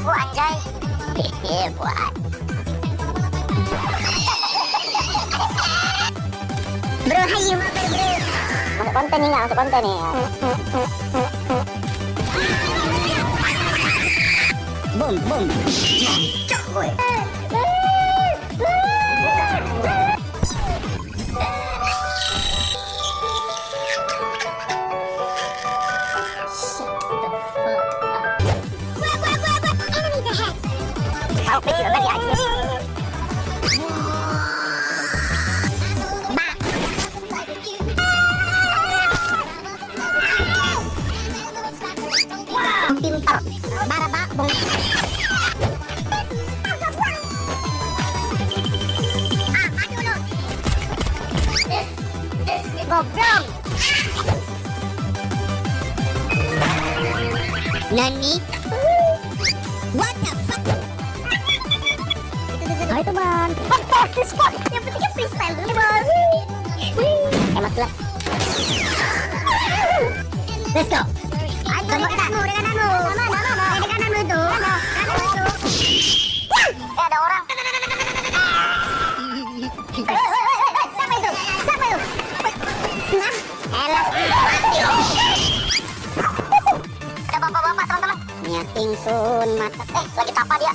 Yeah, boy. Bro, hayu mabar bro. Masuk konten nih? Masuk konten nih. Boom, boom. Pintar baraba bong goblok Nani? Fantastis spot Yang pentingnya freestyle dulu bos. Hemat lah Let's go. Ayo di kananmu, di kananmu Mana, mana, mana Di kananmu itu. Kananmu itu. Eh ada orang. Siapa itu? Siapa itu? Nah, elah Ada bapak-bapak teman-teman. Nyating sun mata Eh lagi tapa dia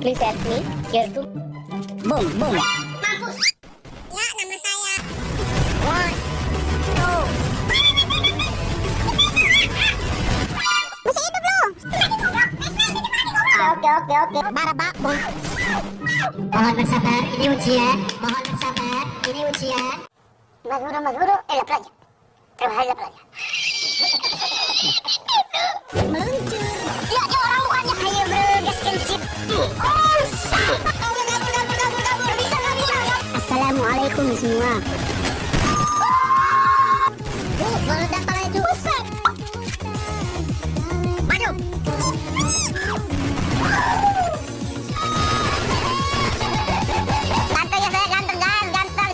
Please help me, here to... Boom, boom. Mampus. Ya, nama saya. One, two. Masih hidup lu? Oke, oke, oke. Baraba, boom. Mohon bersabar, ini ujian. Mohon bersabar, ini ujian. Mas guru, mas guru, eh lapar aja. Terima kasih lapar aja. Semua. Uh, meledak. Maju. Ganteng ya saya, ganteng, ganteng, ganteng.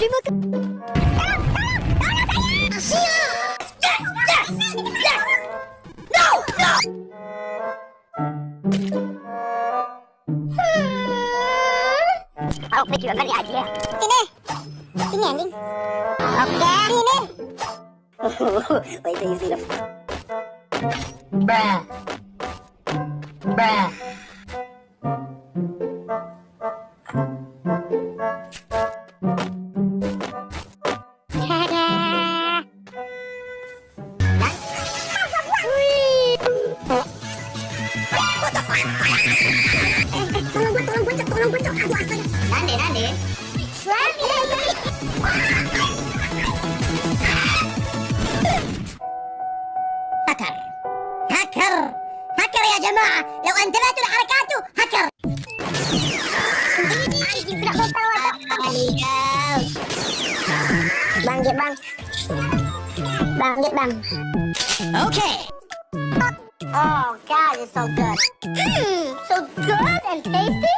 Terima kasih. Aku pikir tadi aja. Sini. Sini anjing. Oke. Sini. Wait, till you see the. Bruh. Bangkit, bang. Bangkit, bang. Okay. Oh God, it's so good. Mmm, so good and tasty.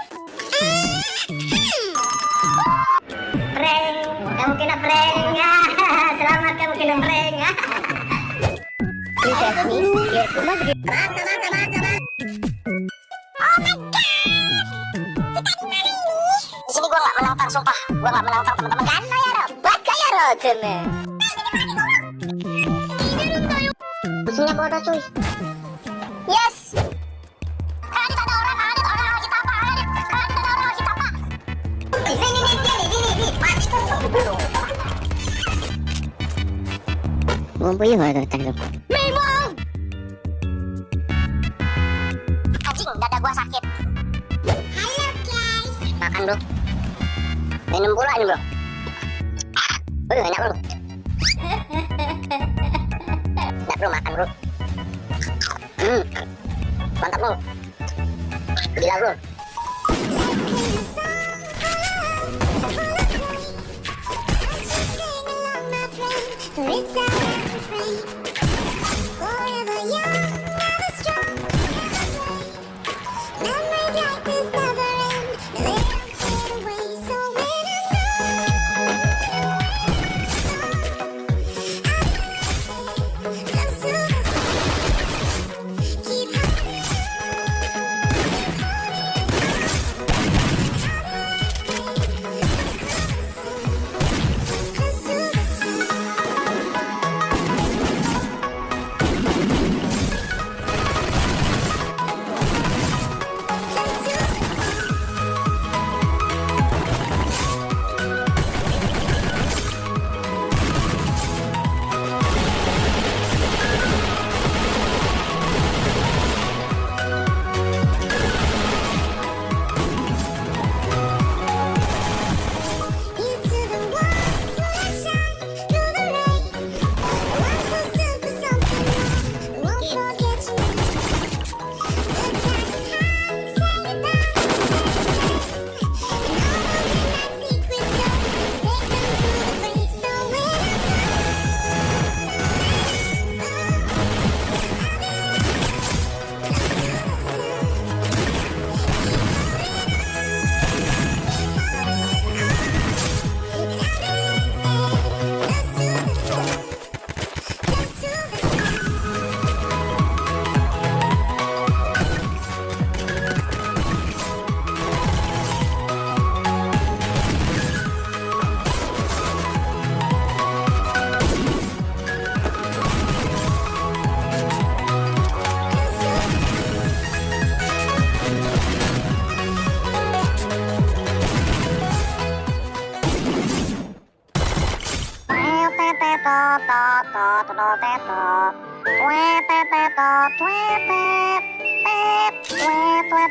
Prank, kamu kena prank. Selamat kamu kena prank. Cuma sabar, sabar. Oh my God. Kita di mana ini? Di sini gua nggak menantang, sumpah. Gua nggak menantang teman-teman. Kan ya, 때문에 무슨 거라 좀 예스 Vamos por isso, tá louco? Meu irmão! Anjing, dada gua sakit. Halo guys. Makan bro. Minum pula ini bro. Lu enak lu. Enak perlu makan bro. Hmm. Mantap bro. Gila bro. It's